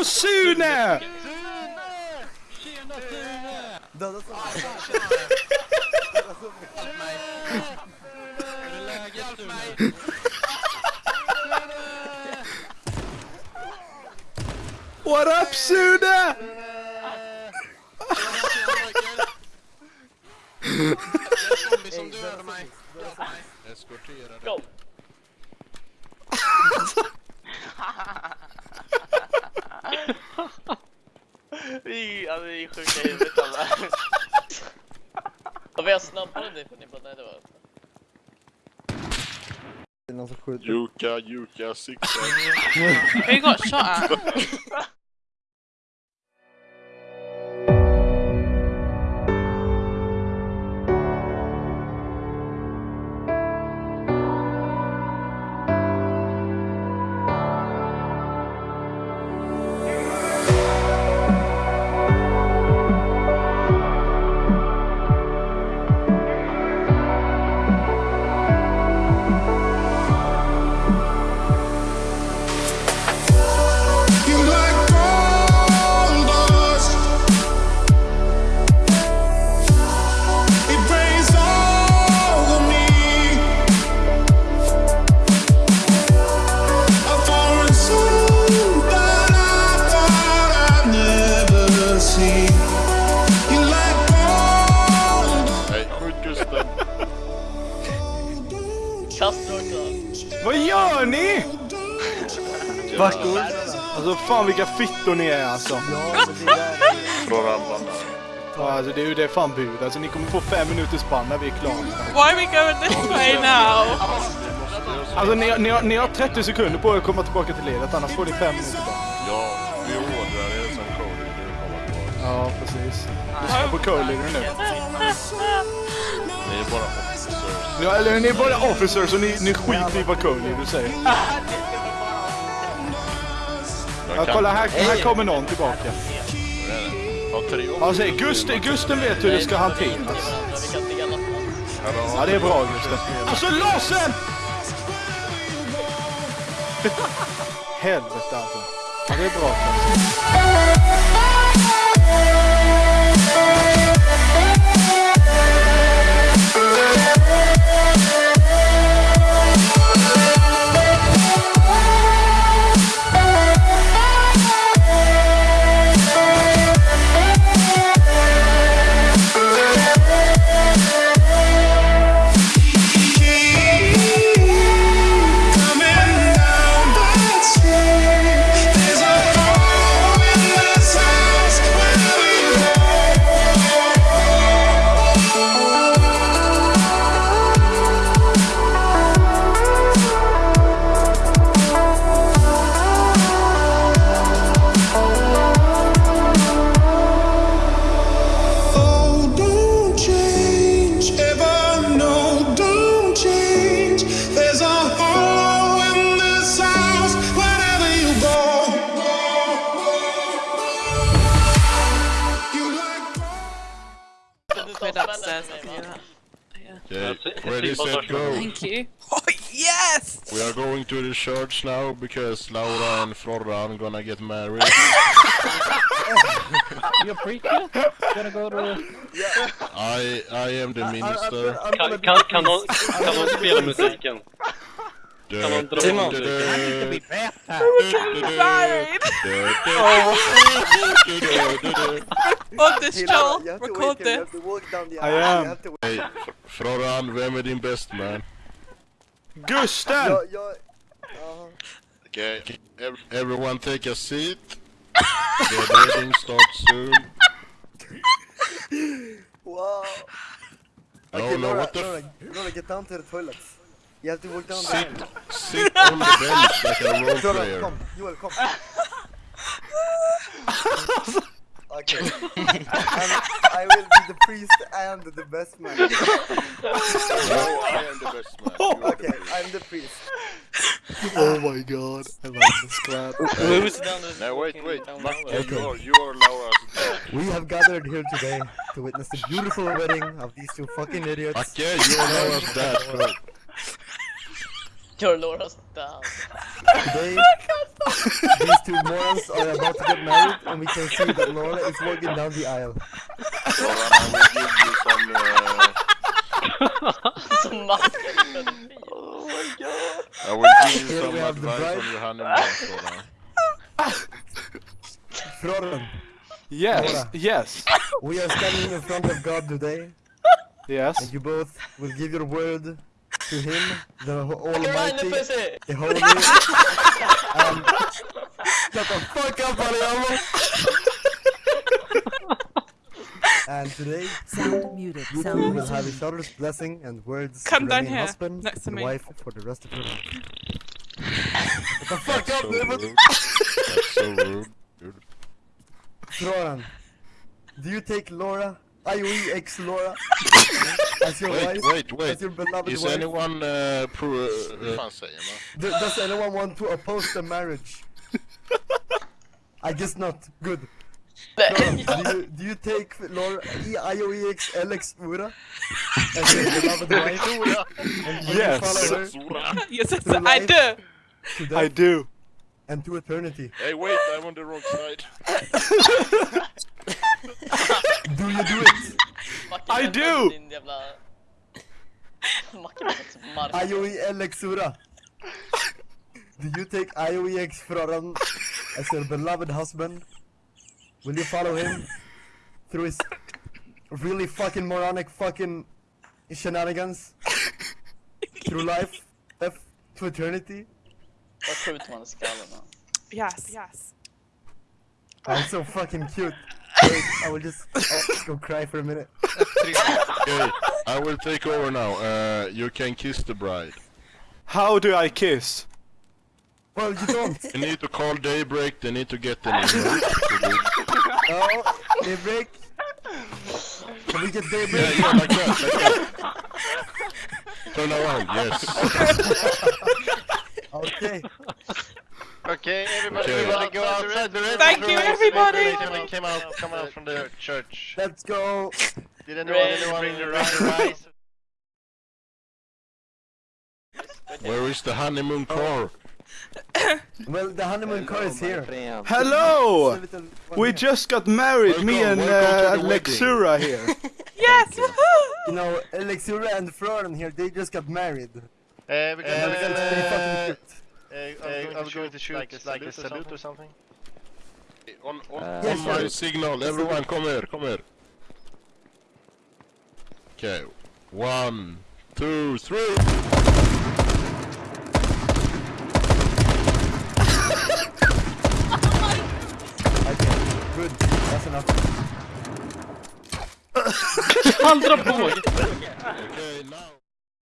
Hallå Sune! Tjena Sune! Döda som Hur är läget Sune? What up Sune? Zombie som dödade mig. Eskortera dig. Go! Vi, vi är sjuka i huvudet alla. Och vi har snabbare dig för ni bara, nej det var... Det är någon som skjuter. Juka, juka. We got shot gör ni? Vackor. Alltså fan vilka fittor ni är alltså. Ramlarna. Ja, alltså det är ju det fan bud. Alltså ni kommer få fem minuters spann när vi är klara. Why are we going this way now? Alltså ni, ni, har, ni har 30 sekunder på er att komma tillbaka till ledet annars får ni fem minuter bara. Ja, vi ordrar er som kommer tillbaka. Ja, precis. Lyssna på co-leader nu. Ni är bara. Ja, eller ni är bara officers och ni, ni skiter i vad co-leader säger. Ja, kolla här, här kommer någon tillbaka. Säg, Gusten, Gusten vet hur det ska hanteras. Ja, det är bra Gusten. Alltså låsen! Helvete alltså. Ja, det är bra. Coming ready, set, go. Thank you. Oh yes! We are going to the church now because Laura and Florran gonna get married. You a preacher? Gonna go to... I I am the minister. Kan, Kan, spela musiken? Du- du- Record this Hela- Joel! you have to Record wait here, you this! walk down the I am. You have to Hey, Florran, vem är din best man? Gusten! Jag, jag... Jaha. Okay, everyone take a seat. The wedding starts soon. Wow. No, Okay, no, Laura, what the Laura, f- Laura, get down to the toilets. You have to walk down Sit, the sit on the bench like a role Laura, player. come. Joel, come. Okay. and I will be the priest and the best man. No, I am the best man. You are the Okay. I'm the priest. Oh my god. I like this clap. Who's down the No, wait, wait. town Martin, hall? you are, you are Laura's dad. We have gathered here today to witness the beautiful wedding of these two fucking idiots. Okay, you are Laura's dad. Bro. Your Laura's down. Today, these two morons are about to get married, and we can see that Laura is walking down the aisle. Soran, I will give you some... Uh, Så Marcus Oh my god. I will give you Here some we have the advice bride. on your honeymoon, Soran. Froren, Yes, Laura. yes, we are standing in front of God today, yes. and you both will give your word to Him, the Almighty, pussy! the Holy, and shut the fuck up, Mariamo! And today, Sound muted. you two Sound will have each other's blessing and words Come to down remain here, husband next to and me. wife for the rest of your life. Shut the fuck That's up, so David! That's so rude. Dude. Froran, do you take Laura, IOE ex Laura, as your Wait, wife? wait, wait. As your beloved Is wife? anyone uh, pro... Uh, fan säger man? Do- does anyone want to oppose the marriage? I guess not. Good. Froran, do you, do you take Laura, E- Alex Ura as your beloved wife? And will Yes. Yes, yes, I life. do. to I do. and to eternity? Hey, wait, I'm on the wrong side. Do you do it? Macke, I do! Din jävla... Macke låter som Marcus. IOE Alex Ura. Do you take IOE ex Froran as your beloved husband? Will you follow him through his really fucking moronic fucking shenanigans? Through life? F to eternity? Vad skjuter man i skallen? Yes, yes. I'm so fucking cute. Wait, I will just, I'll go cry for a minute. Okay, I will take over now. Uh, you can kiss the bride. How do I kiss? Well, you don't. You need to call Daybreak, they need to get an emote. No, daybreak. Can we get daybreak? yeah, like that, like that. Turn around, yes. Okay. Okay, everybody, Okay. everybody go outside the Thank you, everybody. Came, came out, come out from the church. Let's go. Did anyone, Red, anyone bring the bring rice? Where is the honeymoon car? Well, the honeymoon car is here. Hello! It's a little one We just got married, me and welcome to uh, Lexura here. Yes, woohoo! You know, Alexura and Floran here, they just got married. Uh, we Uh, can, that's pretty uh, uh, I was going to shoot like a salute, or, salute or something. On, on, Yeah, on my signal, everyone come here, come here. Okay, one, two, three. Okay, good. That's enough. Han drar på! Okay, now.